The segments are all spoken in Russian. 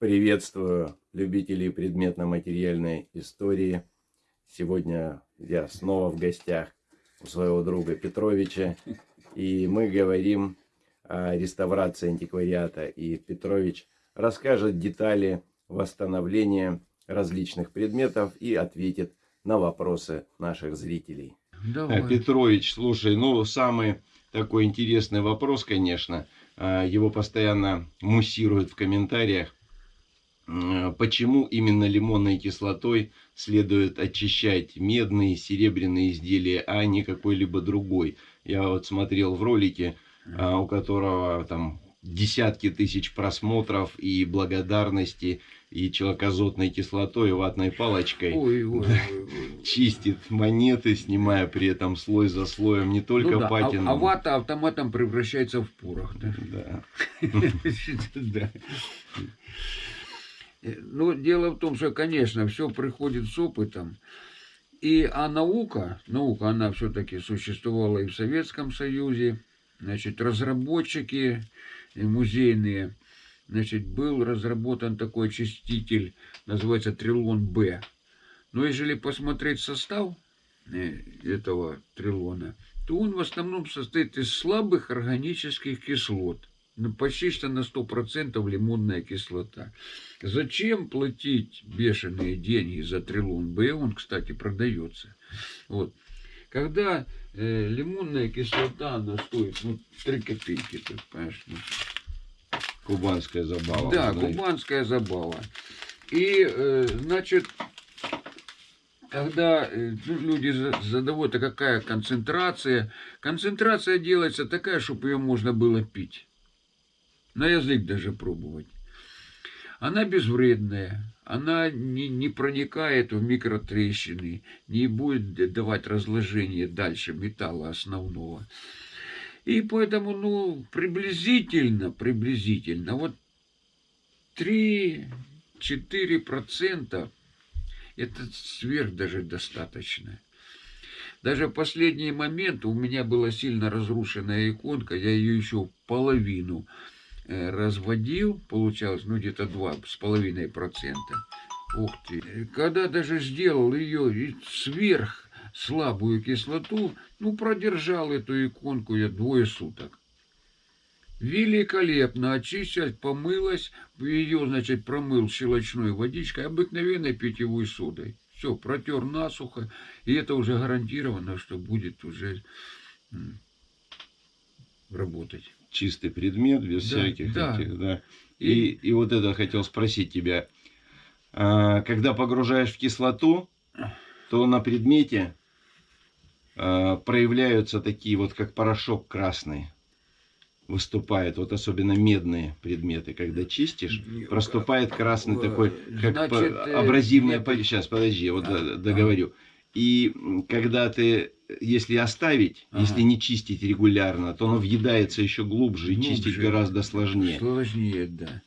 Приветствую любителей предметно-материальной истории. Сегодня я снова в гостях у своего друга Петровича. И мы говорим о реставрации антиквариата. И Петрович расскажет детали восстановления различных предметов и ответит на вопросы наших зрителей. Давай. Петрович, слушай, ну самый такой интересный вопрос, конечно. А, его постоянно муссируют в комментариях. Почему именно лимонной кислотой следует очищать медные, серебряные изделия, а не какой-либо другой? Я вот смотрел в ролике, а, у которого там десятки тысяч просмотров и благодарности, и человекозотной кислотой, и ватной палочкой ой, ой, ой, ой. чистит монеты, снимая при этом слой за слоем не только ну, да, патину. А, а вата автоматом превращается в порох. Да. Да. Ну, дело в том, что, конечно, все приходит с опытом. И, а наука, наука, она все-таки существовала и в Советском Союзе, значит, разработчики музейные, значит, был разработан такой очиститель, называется Трилон Б. Но если посмотреть состав э, этого трилона, то он в основном состоит из слабых органических кислот. Ну, почти что на 100% лимонная кислота. Зачем платить бешеные деньги за трилон Б? Он, кстати, продается. Вот. Когда э, лимонная кислота, она стоит ну, 3 копейки, ты понимаешь, ну, Кубанская забава. Да, знаете. кубанская забава. И, э, значит, когда э, ну, люди задают, а какая концентрация, концентрация делается такая, чтобы ее можно было пить. На язык даже пробовать. Она безвредная, она не, не проникает в микротрещины, не будет давать разложение дальше металла основного. И поэтому, ну, приблизительно, приблизительно, вот 3-4% это сверх даже достаточно. Даже в последний момент у меня была сильно разрушенная иконка, я ее еще половину э, разводил, получалось, ну, где-то 2,5%. Ух ты. Когда даже сделал ее сверх слабую кислоту, ну, продержал эту иконку я двое суток. Великолепно очистилась, помылась, ее, значит, промыл щелочной водичкой, обыкновенной питьевой содой. Все, протер насухо, и это уже гарантировано, что будет уже работать. Чистый предмет, без да, всяких да. этих, да. И, и, и вот это хотел спросить тебя. А, когда погружаешь в кислоту, то на предмете Э, проявляются такие вот, как порошок красный выступает, вот особенно медные предметы, когда чистишь, проступает красный такой, как Значит, э, абразивная... Нет. Сейчас, подожди, вот а, договорю. И когда ты, если оставить, ага. если не чистить регулярно, то оно въедается еще глубже, глубже и чистить гораздо сложнее. Сложнее, да.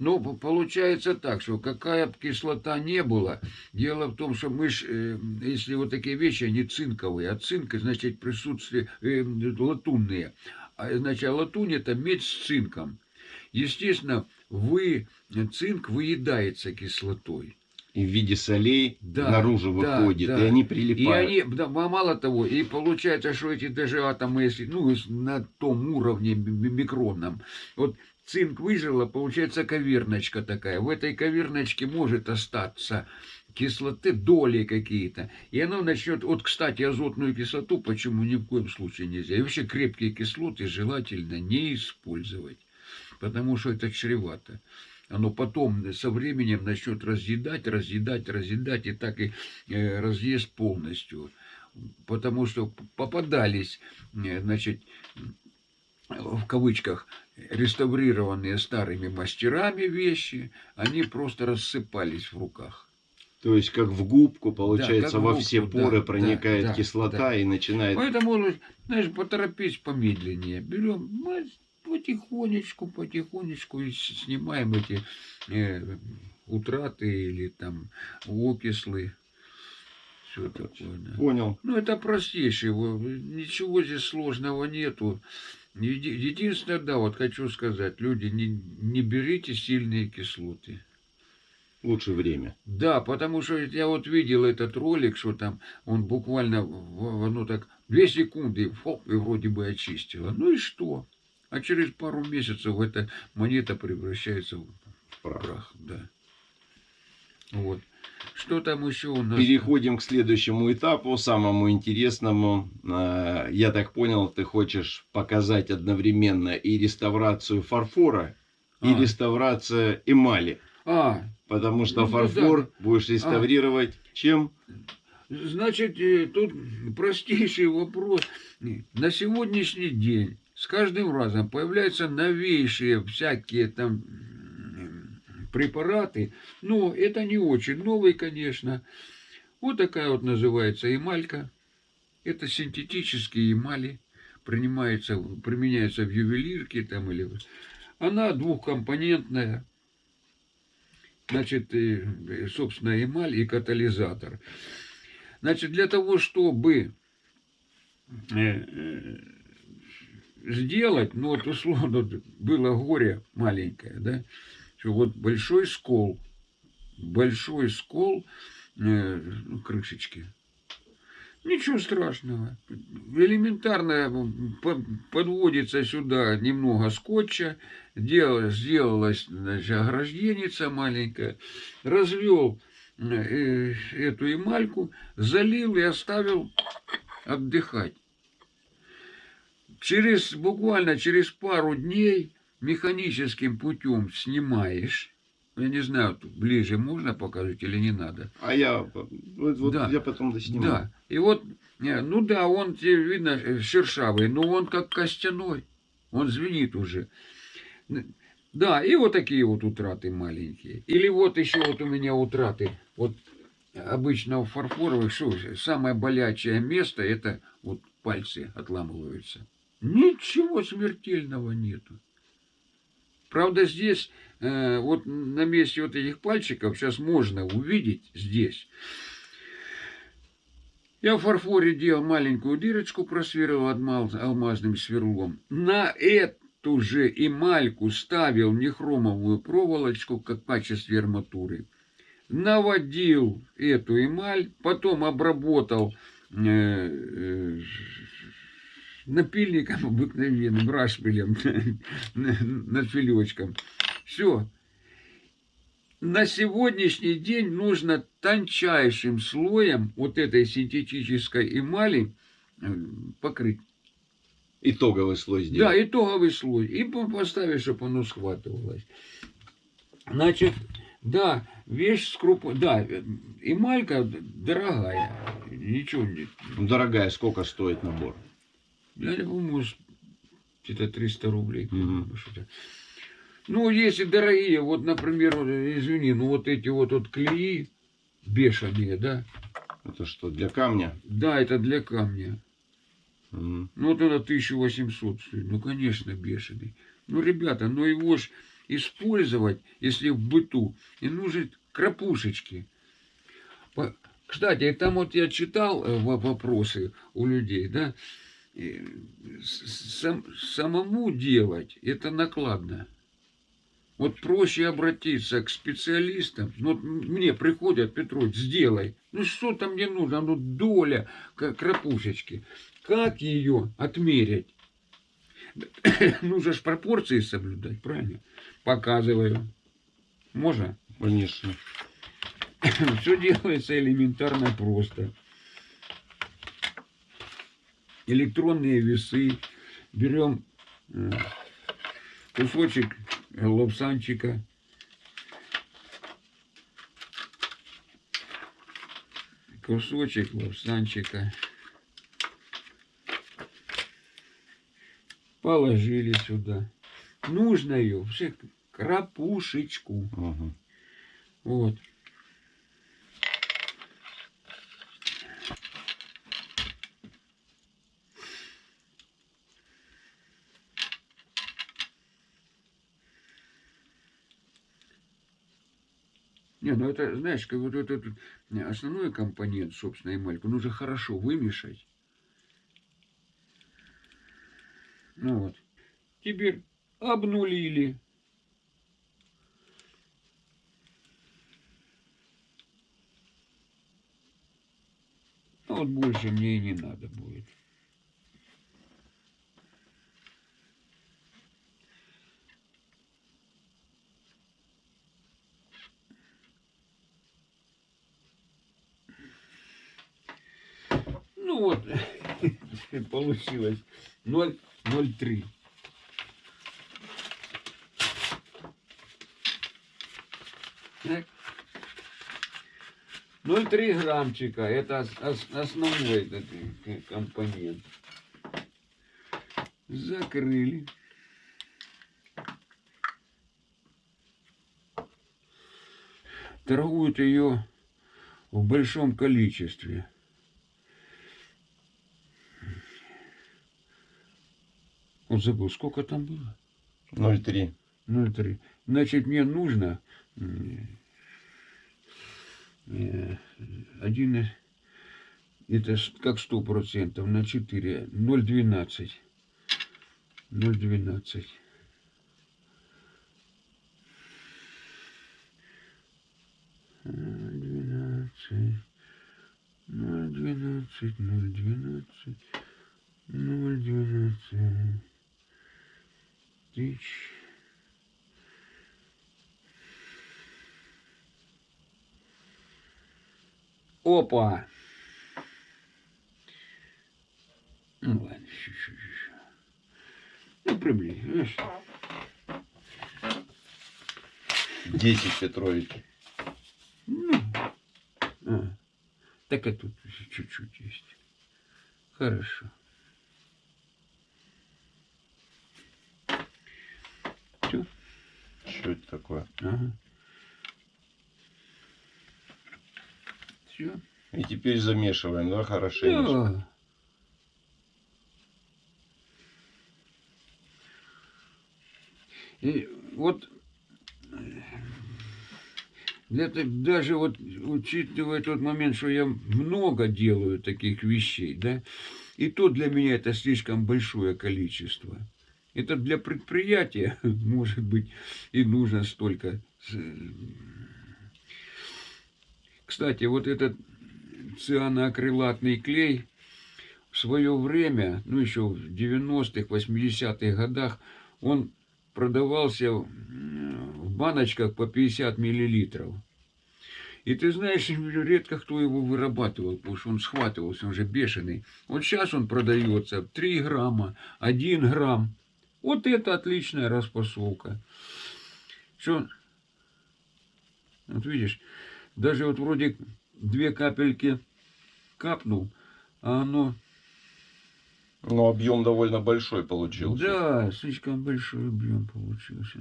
Ну, получается так, что какая бы кислота не была, дело в том, что мы ж, э, если вот такие вещи, они цинковые, а цинк, значит, присутствие э, латунные. А, значит, а латунь это медь с цинком. Естественно, вы, цинк выедается кислотой в виде солей да, наружу да, выходит, да. и они прилипают. И они, да, мало того, и получается, что эти даже атомы, если, ну, на том уровне микронном, вот цинк выжила, получается каверночка такая. В этой каверночке может остаться кислоты, доли какие-то. И оно начнет... Вот, кстати, азотную кислоту почему ни в коем случае нельзя. И вообще крепкие кислоты желательно не использовать. Потому что это чревато. Оно потом со временем начнет разъедать, разъедать, разъедать. И так и э, разъест полностью. Потому что попадались, э, значит, в кавычках, реставрированные старыми мастерами вещи, они просто рассыпались в руках. То есть, как в губку, получается, да, во губку, все поры да, проникает да, кислота да. и начинает... Поэтому, знаешь, поторопись помедленнее. Берем потихонечку, потихонечку и снимаем эти э, утраты или там окислы. Все такое. Да. Понял. Ну, это простейшее. Ничего здесь сложного нету. Единственное, да, вот хочу сказать, люди, не, не берите сильные кислоты. Лучше время. Да, потому что я вот видел этот ролик, что там он буквально, ну так, две секунды, хоп, и вроде бы очистила. Ну и что? А через пару месяцев эта монета превращается в Прав. прах, да. Вот. Что там еще у нас? Переходим к следующему этапу, самому интересному. А, Я так понял, ты хочешь показать одновременно и реставрацию фарфора, и А. реставрация эмали. А, Потому что Ну, фарфор да. будешь реставрировать чем? Значит, э, тут простейший вопрос. На сегодняшний день с каждым разом появляются новейшие всякие там препараты, но это не очень новый, конечно. Вот такая вот называется эмалька. Это синтетические эмали, принимается, применяется в ювелирке там или... Она двухкомпонентная, значит, собственно, эмаль и катализатор. Значит, для того, чтобы э, э, сделать, ну вот условно было горе маленькое, да, что вот большой скол, большой скол э, ну, крышечки. Ничего страшного. Элементарно подводится сюда немного скотча, дел- сделалась значит, огражденница маленькая, развел э, эту эмальку, залил и оставил отдыхать. Через, буквально через пару дней механическим путем снимаешь. Я не знаю, тут ближе можно показать или не надо. А я, вот, Да. я потом досниму. Да. И вот, ну да, он тебе видно э, шершавый, но он как костяной. Он звенит уже. Да, и вот такие вот утраты маленькие. Или вот еще вот у меня утраты. Вот обычно у фарфоровых, что самое болячее место, это вот пальцы отламываются. Ничего смертельного нету. Правда, здесь, э, вот на месте вот этих пальчиков, сейчас можно увидеть здесь. Я в фарфоре делал маленькую дырочку, просверлил алмаз- алмазным сверлом. На эту же эмальку ставил нехромовую проволочку, как в качестве арматуры. Наводил эту эмаль, потом обработал э, э, напильником обыкновенным, рашпилем, над филечком. Все. На сегодняшний день нужно тончайшим слоем вот этой синтетической эмали э, покрыть. Итоговый слой сделать. Да, итоговый слой. И по- поставить, чтобы оно схватывалось. Значит, да, вещь скруп... Да, эмалька дорогая. Ничего не... Ну, Дорогая, сколько стоит набор? Я помню, может, где-то 300 рублей. Что-то. Ну, если дорогие, вот, например, извини, ну вот эти вот, вот клеи бешеные, да? Это что, для камня? Да, это для камня. Мгм. Ну, вот это 1800 стоит. Ну, конечно, бешеный. Ну, ребята, ну его ж использовать, если в быту, и нужны крапушечки. Кстати, там вот я читал э, во- вопросы у людей, да, сам- самому делать это накладно. Вот проще обратиться к специалистам. Ну, вот мне приходят, Петрович, сделай. Ну, что там мне нужно? Ну, доля крапушечки. Как ее отмерять? Нужно же пропорции соблюдать, правильно? Показываю. Можно? Конечно. Все делается элементарно просто. Электронные весы. Берем э, кусочек лапсанчика. Кусочек лапсанчика. Положили сюда. Нужно ее, все, крапушечку. Мгм. Вот. Не, ну это, знаешь, как вот этот э, основной компонент, собственно, эмальку нужно хорошо вымешать. Ну вот. Теперь обнулили. Ну вот больше мне и не надо будет. получилось 0, 0,3. Так. 0,3 граммчика. Это ос- ос- основной этот э, компонент. Закрыли. Торгуют ее в большом количестве. Вот забыл, сколько там было? 0,3. 0,3. Значит, мне нужно м, э, один, и- это как сто процентов на 4, 0,12. 0,12. Э, 12, 0,12, 0,12, 0,12 тысяч. Опа! Ну ладно, чуть-чуть еще. Ну, приблизь. 10 Петрович. Ну, а, так и тут чуть-чуть есть. Хорошо. Все. Что это такое? Ага. Все. И теперь замешиваем, да, хорошенечко. Да. И вот э, это даже вот учитывая тот момент, что я много делаю таких вещей, да, и то для меня это слишком большое количество. Это для предприятия, может быть, и нужно столько. с- Кстати, вот этот цианоакрилатный клей в свое время, ну еще в 90-х, 80-х годах, он продавался в баночках по 50 миллилитров. И ты знаешь, редко кто его вырабатывал, потому что он схватывался, он же бешеный. Вот сейчас он продается 3 грамма, 1 грамм. Вот это отличная распасовка. Что, вот видишь, даже вот вроде две капельки капнул, а оно, Но объем довольно большой получился. да, слишком большой объем получился.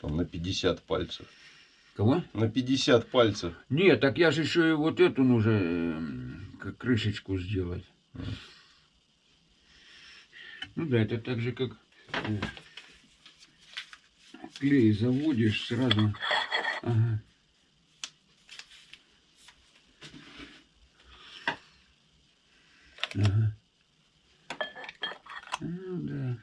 Там на 50 пальцев. Кого? На 50 пальцев. Нет, так я же еще и вот эту нужно как крышечку сделать. Ну да, это так же, как э, клей заводишь сразу. Ага. Ну да.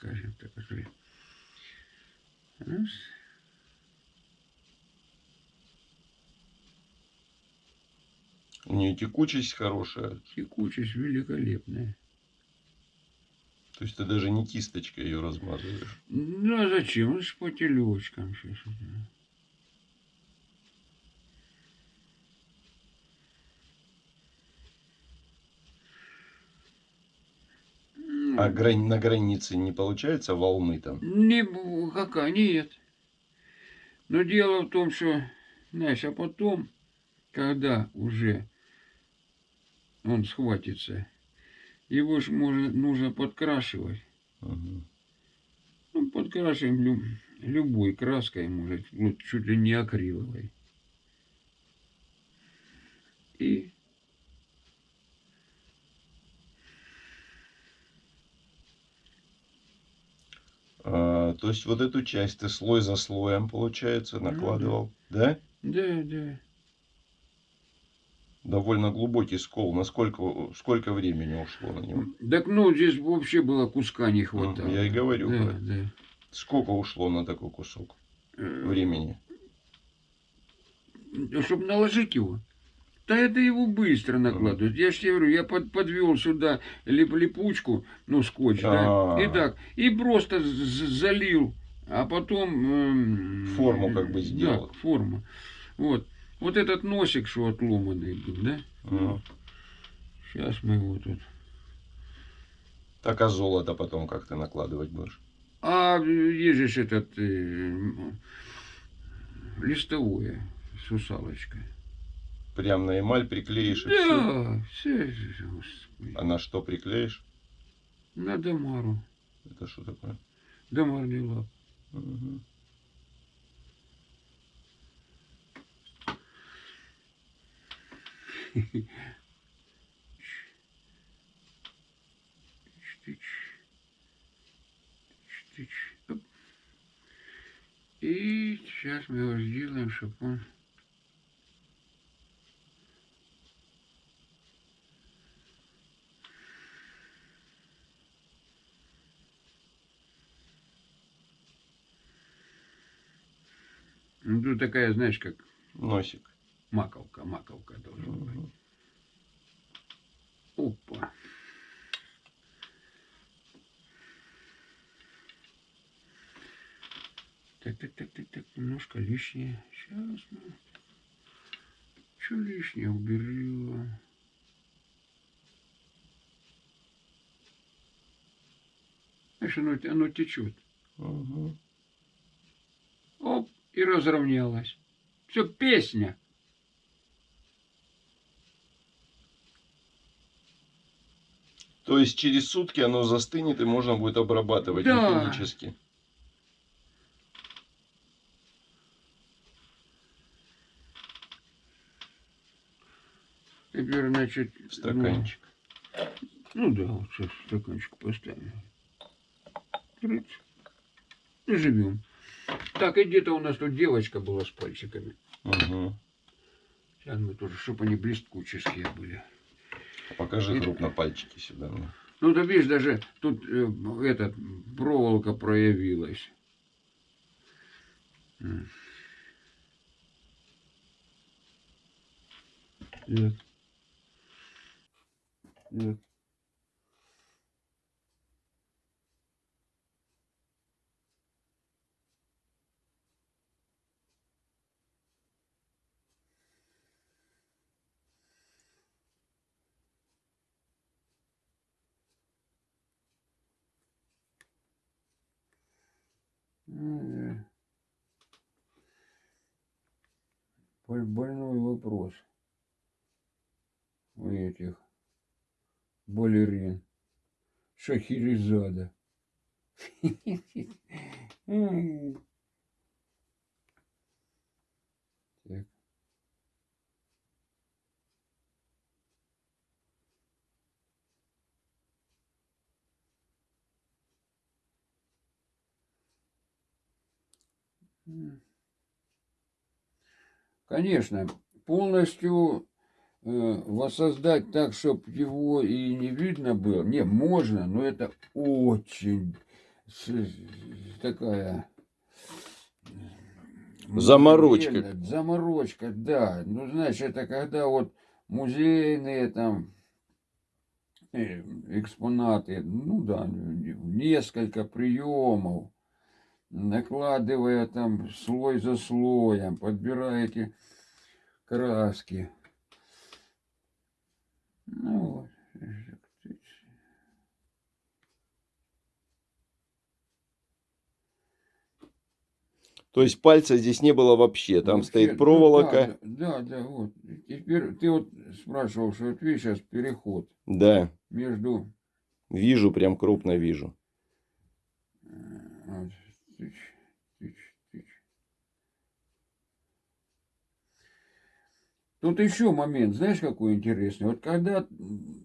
Скажем так. Раз. Нее текучесть хорошая. Текучесть великолепная. То есть ты даже не кисточкой ее размазываешь. Ну, а зачем? Же по телечкам сейчас. А грани- на границе не получается волны там? Не, какая, нет. Но дело в том, что, знаешь, а потом, когда уже он схватится, его же можно, нужно подкрашивать. Мгм. Ну, подкрашиваем лю- любой краской, может, ну, чуть ли не акриловой. И А, то есть вот эту часть ты слой за слоем, получается, Ну да. накладывал, да? да, да. Довольно глубокий скол. Насколько, сколько времени ушло на него? Так ну, здесь вообще было куска не хватало. я и говорю Да, да. Сколько ушло на такой кусок Э, времени? Чтобы наложить его. Да это его быстро накладывают. Я же тебе говорю, я под, подвел сюда лип, липучку, ну, скотч, да, А. и так, и просто залил, а потом... эм, Форму как бы сделал. Да, форму. Вот. Вот этот носик, что отломанный был, да? Ну, Сейчас мы его тут... Так а золото потом как ты накладывать будешь? А есть же этот э, листовое с усалочкой. Прям на эмаль приклеишь и все. Да, все, господи. А на что приклеишь? На Дамару. Это что такое? Дамарный лап. Мгм. И сейчас мы его сделаем, чтобы он... Ну, тут такая, знаешь, как Носик. Маковка, маковка должна быть. Опа. Так, так, так, так, так, немножко лишнее. Сейчас мы... Что лишнее уберем? Знаешь, оно, оно течет. Мгм. Оп, и разровнялось. Все, песня. То есть через сутки оно застынет и можно будет обрабатывать Да. механически. Теперь, значит... Стаканчик. Ну, ну да, вот сейчас стаканчик поставим. Трыц. И живем. Так, и где-то у нас тут девочка была с пальчиками. Мгм. Сейчас мы тоже, чтобы они блесткучие были. Покажи И- крупно пальчики сюда. мне. Ну, ты видишь, даже тут э, этот, проволока проявилась. М. Так. Больной вопрос у этих балерин. Шахерезада. Конечно, полностью э, воссоздать так, чтобы его и не видно было. Не, можно, но это очень такая... Заморочка. Заморочка, да. Ну, знаешь, это когда вот музейные там э, экспонаты, ну да, несколько приемов, накладывая там слой за слоем, подбираете краски. Ну вот. То есть пальца здесь не было вообще. Там Вообще, стоит проволока. Да, да, да, вот. Теперь ты вот спрашивал, что вот видишь сейчас переход Да, между вижу, прям крупно вижу. э, вот, тыч, тыч, тыч. Тут еще момент, знаешь, какой интересный? Вот когда,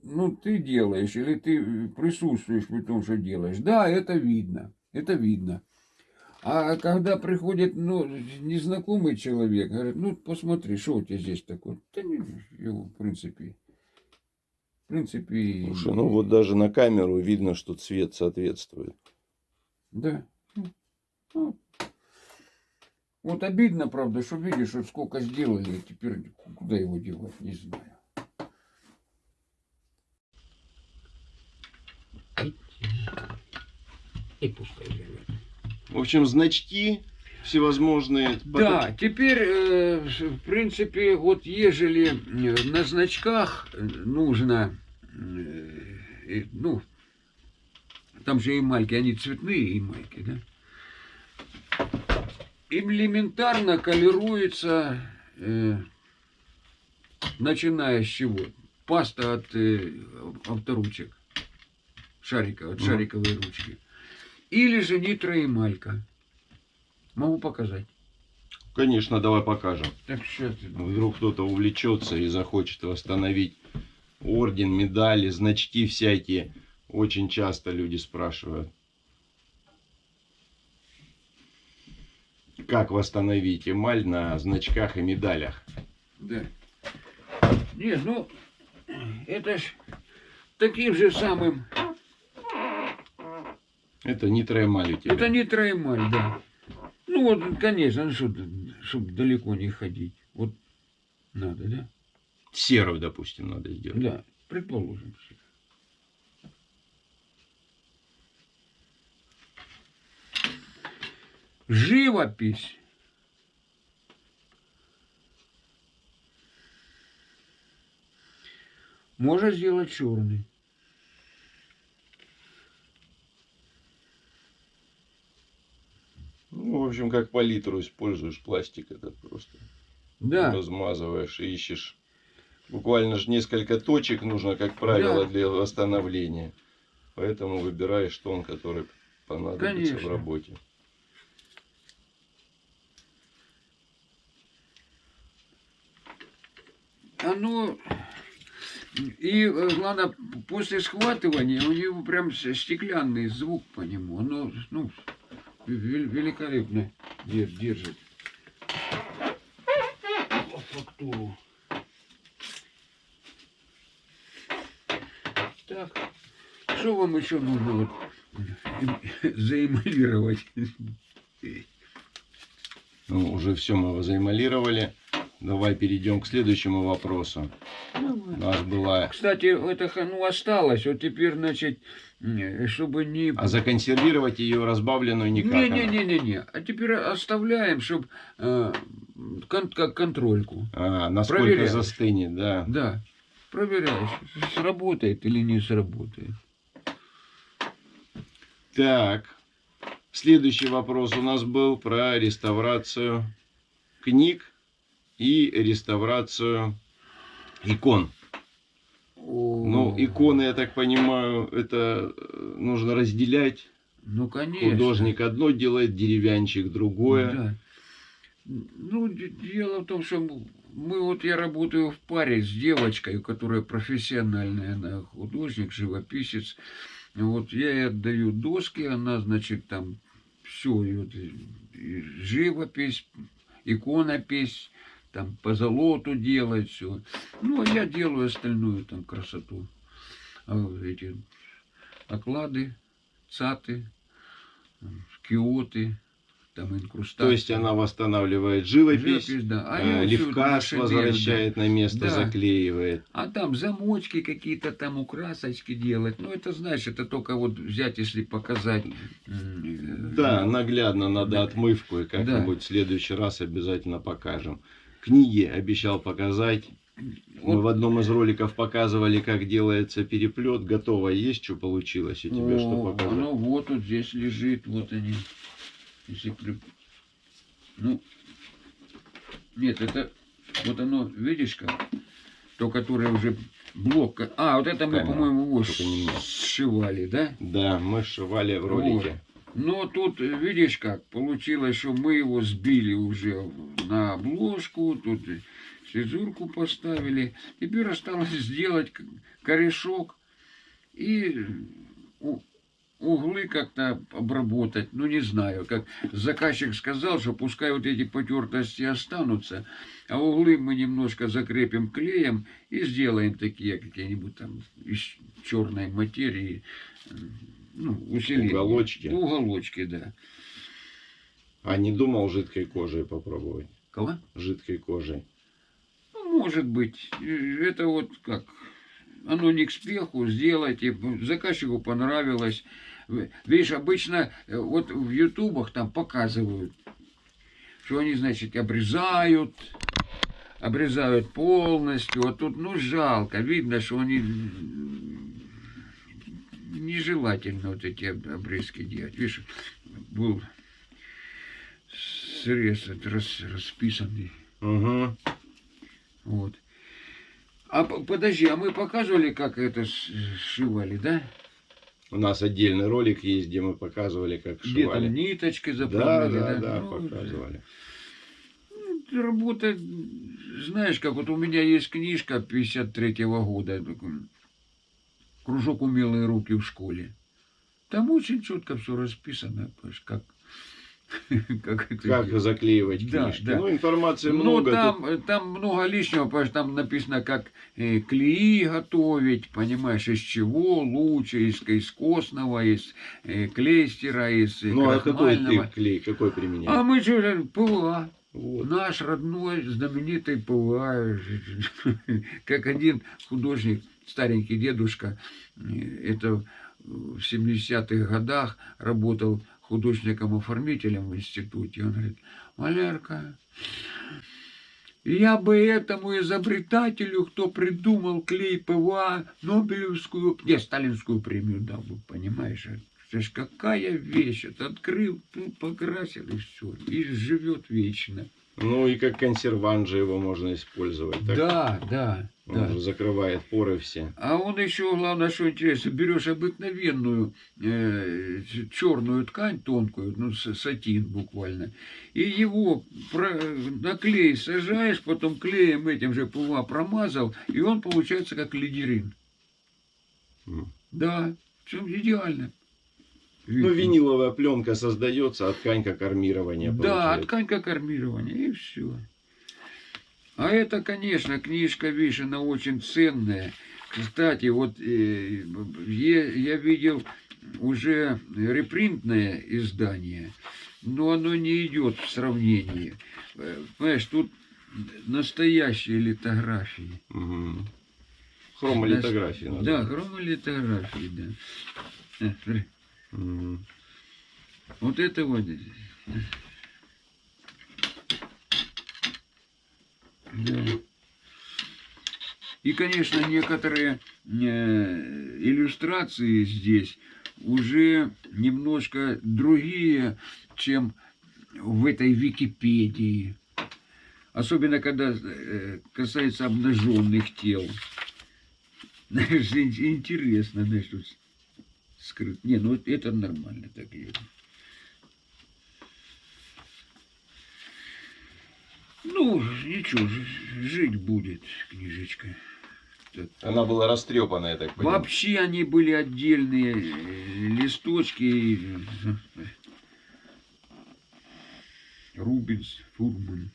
ну, ты делаешь или ты присутствуешь при том, что делаешь, да, это видно, это видно. А когда приходит, ну, незнакомый человек, говорит, ну, посмотри, что у тебя здесь такое? Да не, его, в принципе, в принципе... Слушай, ну вот даже на камеру видно, что цвет соответствует. Да. Ну, Вот обидно, правда, что видишь, что сколько сделали, а теперь куда его девать, не знаю. И пускай живет. В общем, значки всевозможные. Да, теперь, э, в принципе, вот ежели э, на значках нужно, э, э, ну, там же эмальки, они цветные эмальки, да? Элементарно колируется, э, начиная с чего? Паста от э, авторучек, шариков, от шариковой ручки. Или же нитроэмалька. Могу показать. Конечно, давай покажем. Так сейчас. Вдруг кто-то увлечется и захочет восстановить орден, медали, значки всякие. Очень часто люди спрашивают. Как восстановить эмаль на значках и медалях? Да. Не, ну, это ж таким же самым. Это нитроэмаль у тебя. Это не троемаль, да. Ну вот, конечно, чтобы далеко не ходить. Вот надо, да? Серую, допустим, надо сделать. Да, предположим. Живопись. Можно сделать черный. Ну, в общем, как палитру используешь пластик, это просто Да. размазываешь и ищешь. Буквально же несколько точек нужно, как правило, Да. для восстановления. Поэтому выбираешь тон, который понадобится в Конечно. работе. Оно и э, главное после схватывания у него прям стеклянный звук по нему. Оно ну вел- великолепно дер- держит фактуру. Так, что вам еще нужно вот заэмалировать? Ну, уже все мы заэмалировали. Давай перейдем к следующему вопросу. У нас была... Кстати, это ну, осталось. Вот теперь, значит, чтобы не... А законсервировать ее разбавленную никак. она. Не-не-не-не-не. А теперь оставляем, чтобы как контрольку. А, насколько Проверяешь. застынет, да. Да. Проверяешь, сработает или не сработает. Так. Следующий вопрос у нас был про реставрацию книг и реставрацию икон. Ну, иконы, я так понимаю, это э, нужно разделять. Ну, конечно. Художник одно делает, деревянчик другое. Да. Ну, дело в том, что мы вот я работаю в паре с девочкой, которая профессиональная, она художник, живописец. Вот я ей отдаю доски, она, значит, там все, вот, и- и живопись, иконопись, там по золоту делает все. Ну, а я делаю остальную там красоту. А эти оклады, цаты, киоты, там инкрустации. То есть она восстанавливает живопись, Живопись, да. А э, наши возвращает на место, Да. заклеивает. А там замочки какие-то, там украсочки делать. Ну, это, знаешь, это только вот взять, если показать. э, Да, наглядно надо Да. отмывку, и как-нибудь в следующий раз обязательно покажем. Книги обещал показать. Мы Вот. в одном из роликов показывали, как делается переплет. Готово есть, что получилось у тебя, что О, показать? Оно вот тут здесь лежит, вот они. Если при- Ну, нет, это вот оно, видишь как? То, которое уже блок. А, вот это мы, по-моему, вот немного. сшивали, да? Да, мы сшивали в ролике. Но тут, э, видишь как, получилось, что мы его сбили уже на обложку, тут цезурку поставили. Теперь осталось сделать корешок и углы как-то обработать, ну не знаю, как заказчик сказал, что пускай вот эти потертости останутся, а углы мы немножко закрепим клеем и сделаем такие какие-нибудь там из черной материи, ну, усиления. Уголочки. Уголочки, да. А не думал жидкой кожей попробовать? Кого? Жидкой кожей. Ну, может быть, это вот как, оно не к спеху, сделайте, заказчику понравилось. Видишь, обычно э, вот в ютубах там показывают, что они, значит, обрезают, обрезают полностью. Вот тут, ну, жалко, видно, что они нежелательно вот эти об- обрезки делать. Видишь, был срез рас- расписанный. Угу. Вот. А подожди, а мы показывали, как это сшивали, да? У нас отдельный ролик есть, где мы показывали, как Где шивали. там ниточкой Да, заправляли, да, да, Ну, показывали. Работа, знаешь, как вот у меня есть книжка 53-го года, кружок умелые руки в школе. Там очень четко все расписано, понимаешь, как, как это Как делать. заклеивать Да, книжки. да. Ну, информации Ну, много. там, э, там много лишнего, потому что там написано, как э, клеи готовить, понимаешь, из чего лучше, из, из костного, из э, клейстера, из э. Ну, а какой ты клей, какой А применяешь? мы что, ПВА. Вот. Наш родной знаменитый ПВА. Как один художник, старенький дедушка, э, это в 70-х годах работал художником-оформителем в институте. Он говорит, Валерка, я бы этому изобретателю, кто придумал клей ПВА, Нобелевскую, не, Сталинскую премию дал бы, понимаешь? Это ж какая вещь, это открыл, ну, покрасил и все, и живет вечно. Ну, и как консервант же его можно использовать. Так? Да, да, Он да. закрывает поры все. А он еще, главное, что интересно, берешь обыкновенную черную ткань, тонкую, ну, сатин буквально, и его про- на клей сажаешь, потом клеем этим же ПВА промазал, и он получается как ледерин. М. Да, все идеально. Ну, виниловая пленка создается, а ткань как армирование Да, получается. ткань как армирование, и все. А это, конечно, книжка Вишина очень ценная. Кстати, вот э, я, видел уже репринтное издание, но оно не идет в сравнении. Э, Понимаешь, тут настоящие литографии. Мгм. Хромолитография. надо. Да, хромолитографии, да. Мгм. Вот это вот. И, конечно, некоторые э, иллюстрации здесь уже немножко другие, чем в этой Википедии. Особенно, когда э, касается обнаженных тел. Знаешь, ин- интересно, знаешь, скрыт. Не, ну это нормально так лежит. Ну, ничего, жить будет книжечка. Она была растрепанная, я так понимаю. Вообще они были отдельные э, листочки. Рубинс, Фурман.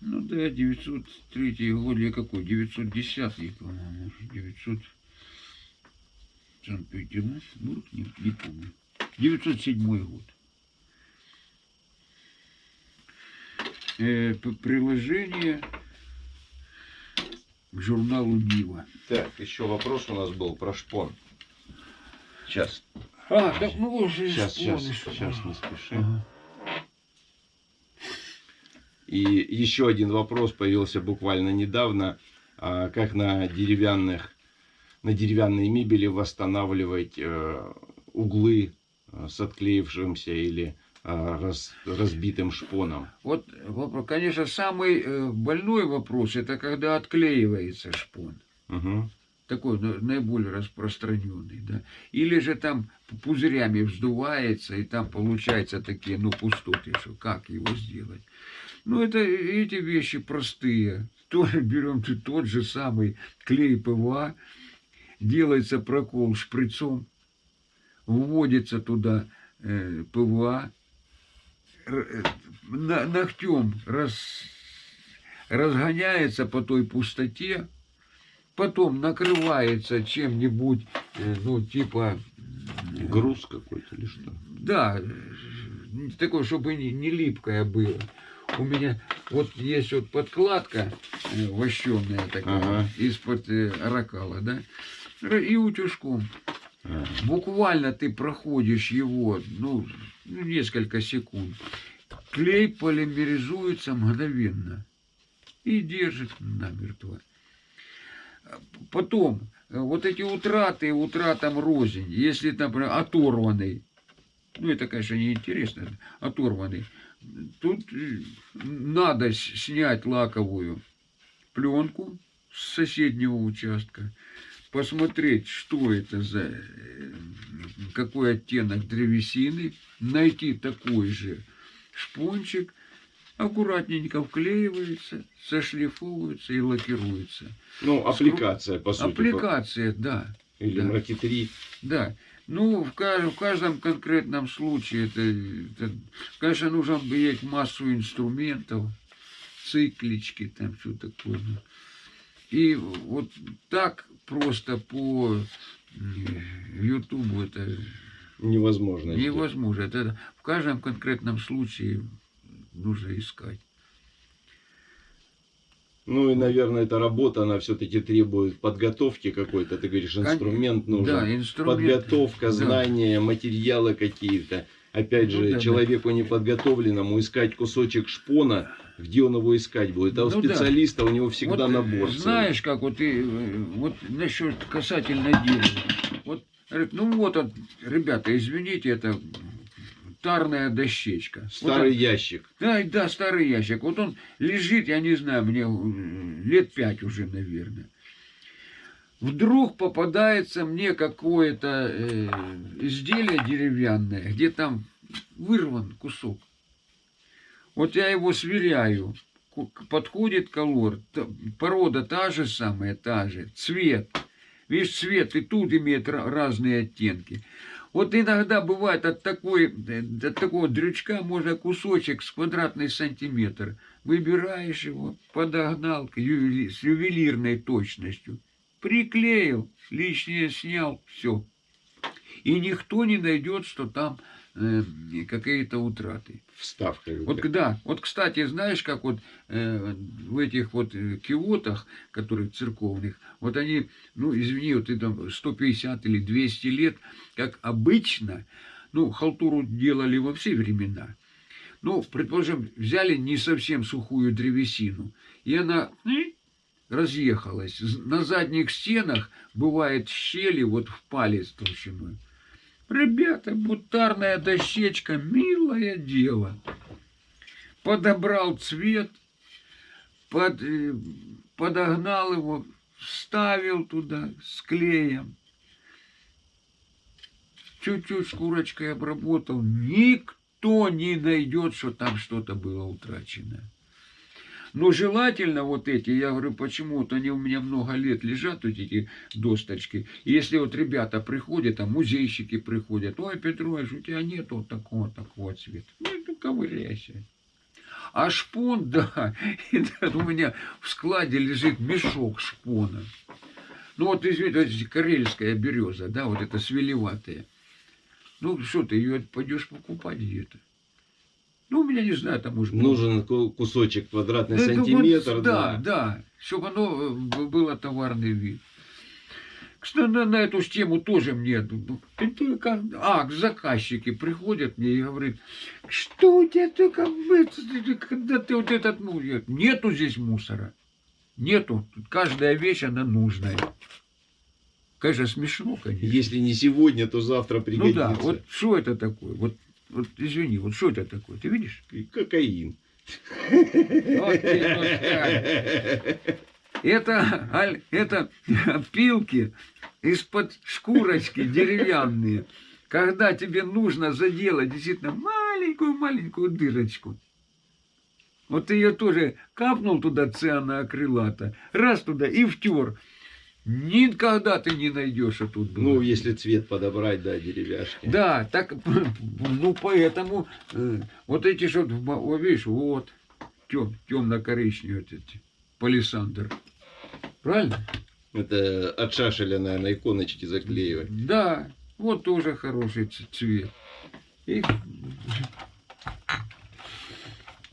Ну да, 903 год, или какой? 910, по-моему. 900... Санкт-Петербург, не, не помню. 907 год. Э, приложение к журналу Нива. Так, еще вопрос у нас был про шпон. Сейчас, А, так ну уже сейчас, сейчас, вспомнишь. сейчас, не спеши. Ага. И еще один вопрос появился буквально недавно. А, Как на деревянных, на деревянной мебели восстанавливать э, углы э, с отклеившимся или э, раз- разбитым шпоном? Вот, конечно, самый э, больной вопрос, это когда отклеивается шпон. Мгм. Такой на- наиболее распространенный, да. Или же там пузырями вздувается, и там получается такие, ну, пустоты, что как его сделать. Ну, это эти вещи простые. Тоже берем тот же самый клей ПВА, делается прокол шприцом, вводится туда э, ПВА, э, ногтем раз, разгоняется по той пустоте, потом накрывается чем-нибудь, э, ну, типа... м, Груз какой-то или что? Да, э, такое, чтобы не, не липкое было. У меня вот есть вот подкладка э, вощеная такая, Ага. из-под э, ракала, да, и утюжком. Буквально ты проходишь его, ну, ну, несколько секунд. Клей полимеризуется мгновенно и держит намертво. Потом, э, вот эти утраты, утратам рознь, если, например, оторванный, ну, это, конечно, неинтересно, оторванный, тут э, надо снять лаковую пленку с соседнего участка, посмотреть, что это за, э, какой оттенок древесины, найти такой же шпончик, аккуратненько вклеивается, сошлифовывается и лакируется. Ну, аппликация, по сути. Аппликация, да, Или да. маркетри. да. Ну, в, ка- в каждом конкретном случае, это, это, конечно, нужно иметь массу инструментов, циклички, там все такое. И вот так просто по Ютубу это Невозможно. невозможно. Это в каждом конкретном случае нужно искать. Ну и, наверное, эта работа, она все-таки требует подготовки какой-то. Ты говоришь, инструмент нужен. Да, инструмент. Подготовка, да. знания, материалы какие-то. Опять Ну же, да, да. человеку неподготовленному искать кусочек шпона, где он его искать будет. А у Ну да. специалиста у него всегда Вот, набор. э, целый. Знаешь, как вот ты, э, вот насчет касательно дерева. Вот, говорит, ну вот, он, ребята, извините, это тарная дощечка. Вот Старый он- ящик. да, да, старый ящик. Вот он лежит, я не знаю, мне э, лет пять уже, наверное. Вдруг попадается мне какое-то э, изделие деревянное, где там вырван кусок. Вот я его сверяю. Подходит колор, порода та же самая, та же, цвет. Видишь, цвет и тут имеет ра- разные оттенки. Вот иногда бывает от, такой, э, от такого дрючка можно кусочек с квадратный сантиметр. Выбираешь его, подогнал с ювелирной точностью. Приклеил, лишнее снял, все. И никто не найдет, что там э, какие-то утраты. Вставка. Вот когда, вот кстати, знаешь, как вот э, в этих вот э, киотах, которые церковных, вот они, ну извини, вот это 150 или 200 лет, как обычно, ну халтуру делали во все времена. Ну, предположим, взяли не совсем сухую древесину, и она разъехалась. На задних стенах бывает щели вот в палец толщиной. Ребята, бутарная дощечка, милое дело. Подобрал цвет, под, э, подогнал его, вставил туда с клеем. Чуть-чуть шкурочкой обработал. Никто не найдет, что там что-то было утрачено. Но желательно вот эти, я говорю, почему-то они у меня много лет лежат, вот эти досточки. И если вот ребята приходят, там музейщики приходят, ой, Петрович, у тебя нет вот такого, такого цвета. Ну, ну ковыряйся. А шпон, да, у меня в складе лежит мешок шпона. Ну вот, извините, карельская береза, да, вот это свелеватая. Ну, что ты ее пойдешь покупать где-то? Ну, у меня, не знаю, там быть, Нужен ку- кусочек квадратный ну, это вот, сантиметр. да, да. да, чтобы оно э, было товарный вид. Кстати, на, на эту тему тоже мне... ну, только- А, заказчики приходят мне и говорят, что у тебя только... Когда ты вот этот... ну, Нету здесь мусора. Нету. Каждая вещь, она нужная. Конечно, смешно, конечно. Если не сегодня, то завтра ну пригодится. да, вот что это такое? Вот, вот извини, вот что это такое? Ты видишь? И Кокаин. Это, аль- это пилки из-под шкурочки деревянные. Когда тебе нужно заделать действительно маленькую-маленькую дырочку. Вот ты ее тоже капнул туда цианоакрилата, раз туда и втер. Никогда ты не найдешь, тут было. Ну, если цвет подобрать, да, деревяшки. Да, так, ну, поэтому, э, вот эти что, вот, видишь, вот, тем, темно-коричневые вот эти, палисандр. Правильно? Это от шашеля, наверное, иконочки заклеивать. Да, вот тоже хороший цвет. И...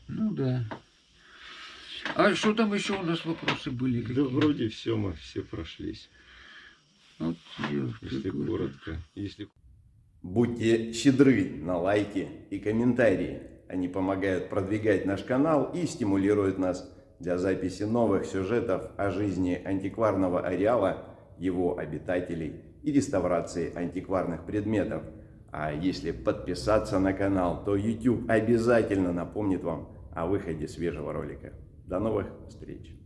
Ну да. А что там еще у нас вопросы были? Да какие? вроде все, мы все прошлись. Вот, Если какой-то. коротко. Если Будьте щедры на лайки и комментарии. Они помогают продвигать наш канал и стимулируют нас для записи новых сюжетов о жизни антикварного ареала, его обитателей и реставрации антикварных предметов. А если подписаться на канал, то YouTube обязательно напомнит вам о выходе свежего ролика. До новых встреч!